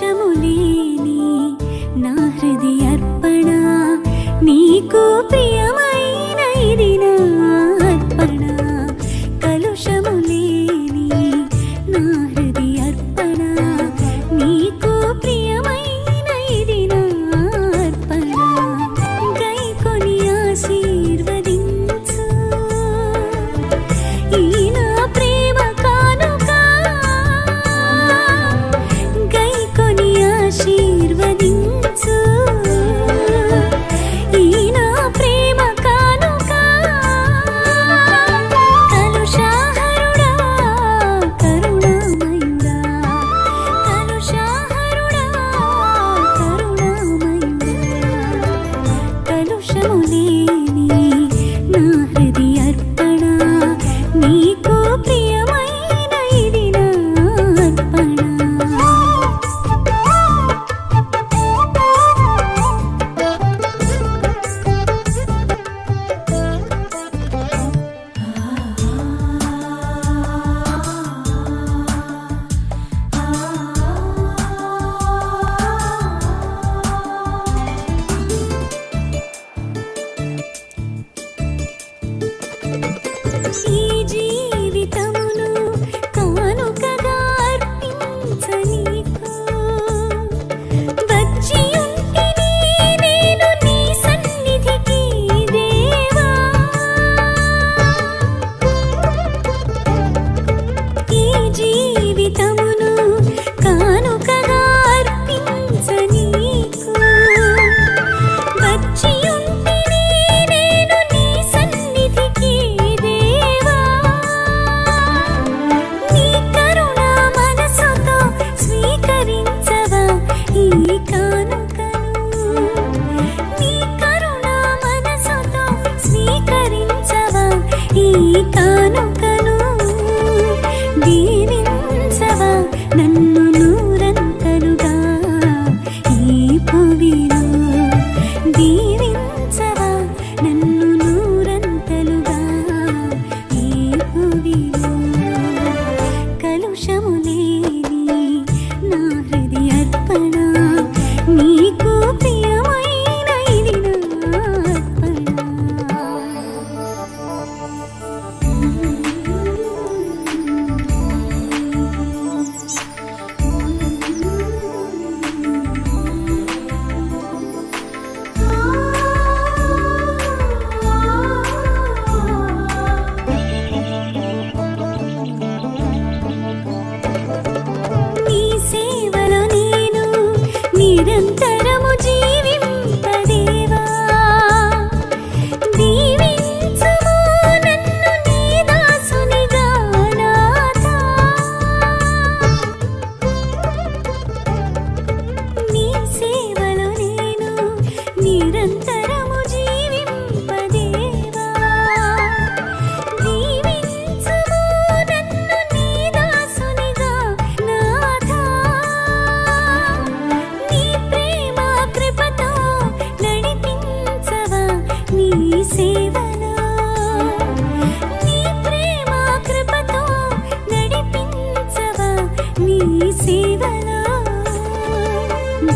దోషములేని నా హృది అర్పణ నీకు ప్రియ 你。心。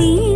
see